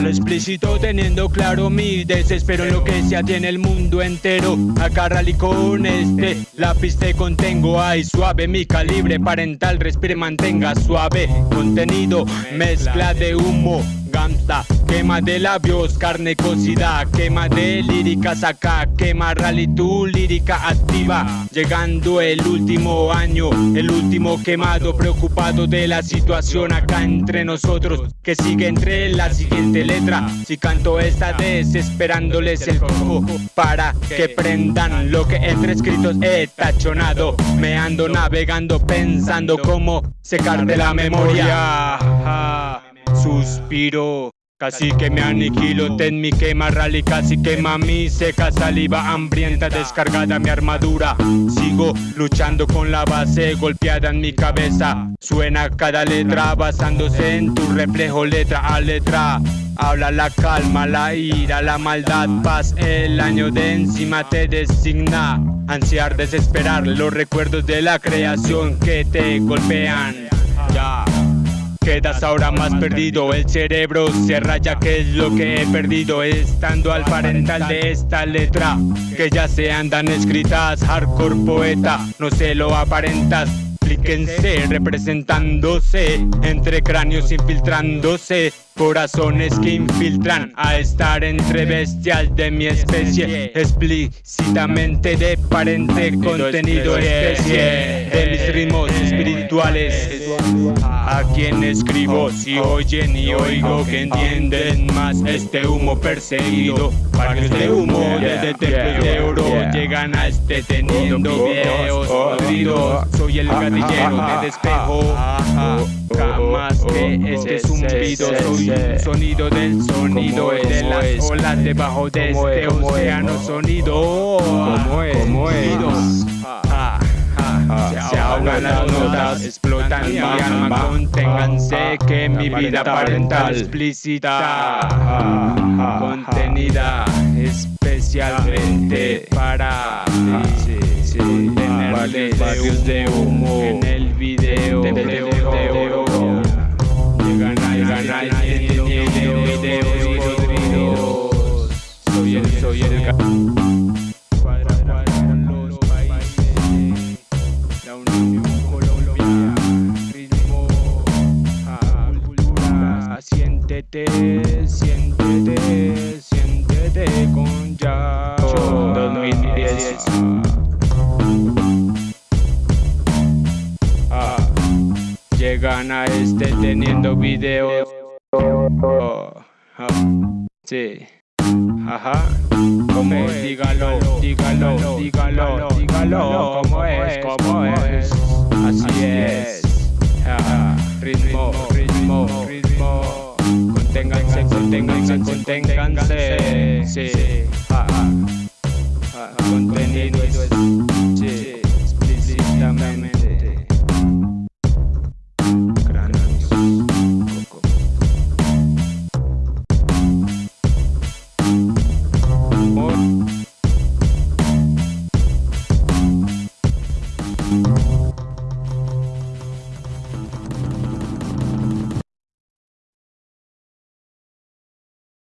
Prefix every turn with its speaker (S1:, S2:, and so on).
S1: lo explícito teniendo claro mi desespero lo que se tiene el mundo entero. Acá rally con este lápiz te contengo Ay suave mi calibre parental respire mantenga suave. Contenido mezcla de humo Quema de labios, carne cocida, quema de lírica saca, quema rally tu lírica activa, llegando el último año, el último quemado, preocupado de la situación acá entre nosotros, que sigue entre la siguiente letra, si canto esta desesperándoles el cojo, para que prendan lo que entre escritos he tachonado, me ando navegando pensando cómo secarte la memoria. Suspiro, casi que me aniquilo Ten mi quema rally, casi quema mi seca saliva hambrienta Descargada mi armadura. Sigo luchando con la base golpeada en mi cabeza. Suena cada letra basándose en tu reflejo letra a letra. Habla la calma, la ira, la maldad, paz, el año de encima te designa. Ansiar, desesperar los recuerdos de la creación que te golpean. Ya Quedas ahora más perdido, el cerebro se raya que es lo que he perdido Estando al parental de esta letra Que ya se andan escritas, hardcore poeta No se lo aparentas. Explíquense, representándose entre cráneos infiltrándose Corazones que infiltran a estar entre bestial de mi especie Explícitamente de parente contenido especie De mis ritmos espirituales. A quien escribo si oyen y oigo que entienden más este humo perseguido. Barrios de humo desde templos de oro llegan a este teniendo videos oídos Soy el gatillero de despejo. Jamás que este zumbido soy sonido del sonido de las olas debajo de este océano sonido.
S2: ¿Cómo es? ¿Cómo es?
S1: Se ahogan las notas, explotan mi alma, conténganse que mi vida parental. explícita, contenida especialmente para contenerle barrios de humo en el video Soy el, soy el cuadra cuadra con los países. La Unión Colombia, ritmo, cultura. Siéntete, siéntete, siéntete con ya.
S2: 2010.
S1: Ah, llegan a este teniendo videos. Oh, ah, sí. Ajá. ¿Cómo es? Dígalo, dígalo, dígalo, dígalo. ¿Cómo es? ¿Cómo es? Así es. Ajá. Ritmo, ritmo, ritmo. Conténganse, conténganse, conténganse. Sí. Ajá. Contenido es. Sí. Explícitamente.